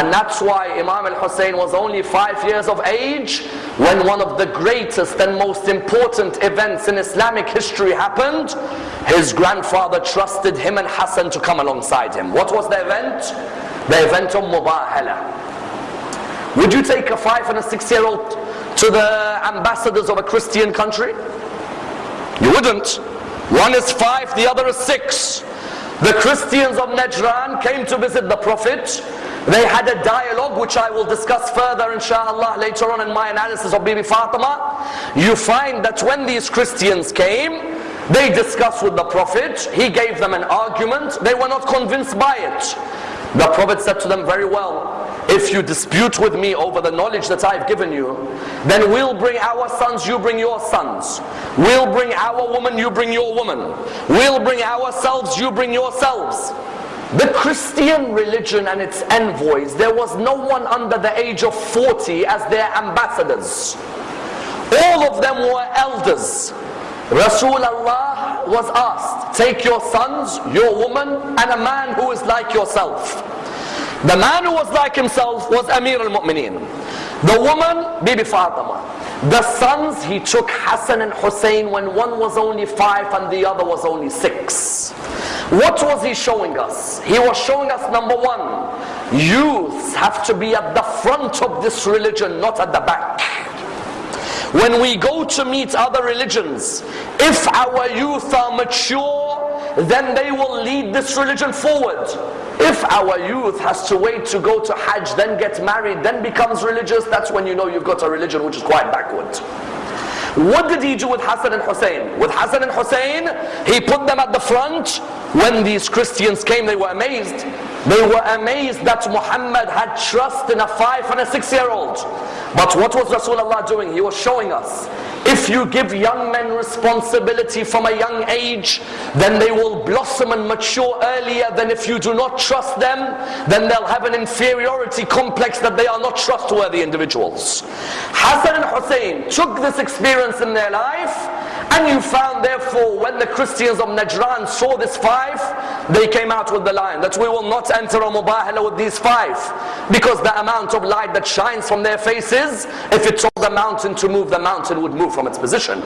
And that's why Imam al-Hussein was only five years of age when one of the greatest and most important events in Islamic history happened. His grandfather trusted him and Hassan to come alongside him. What was the event? The event of Mubahala. Would you take a five and a six year old to the ambassadors of a Christian country? You wouldn't. One is five, the other is six. The Christians of Najran came to visit the Prophet. They had a dialogue which I will discuss further inshallah later on in my analysis of Bibi Fatima. You find that when these Christians came, they discussed with the Prophet. He gave them an argument. They were not convinced by it. The Prophet said to them very well, if you dispute with me over the knowledge that I've given you, then we'll bring our sons, you bring your sons. We'll bring our woman, you bring your woman. We'll bring ourselves, you bring yourselves. The Christian religion and its envoys, there was no one under the age of 40 as their ambassadors. All of them were elders. Rasulullah was asked, take your sons, your woman, and a man who is like yourself. The man who was like himself was Amir al-Mu'mineen. The woman, Bibi Fatima. The sons, he took Hassan and Hussein when one was only five and the other was only six. What was he showing us? He was showing us number one, youths have to be at the front of this religion, not at the back. When we go to meet other religions, if our youth are mature, then they will lead this religion forward. If our youth has to wait to go to Hajj, then get married, then becomes religious, that's when you know you've got a religion which is quite backward. What did he do with Hassan and Hussein? With Hassan and Hussein, he put them at the front. When these Christians came, they were amazed. They were amazed that Muhammad had trust in a five and a six year old. But what was Rasulullah doing? He was showing us if you give young men responsibility from a young age, then they will blossom and mature earlier than if you do not trust them, then they'll have an inferiority complex that they are not trustworthy individuals. Hassan and Hussein took this experience in their life, and you found therefore when the Christians of Najran saw this five, they came out with the line that we will not enter a mubahala with these five because the amount of light that shines from their faces, if it told the mountain to move, the mountain would move from its position.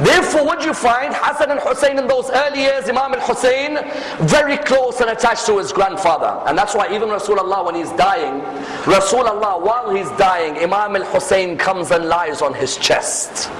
Therefore, what you find, Hassan and Hussein in those early years, Imam al-Hussein, very close and attached to his grandfather. And that's why even Rasulullah, when he's dying, Rasulullah, while he's dying, Imam al-Hussein comes and lies on his chest.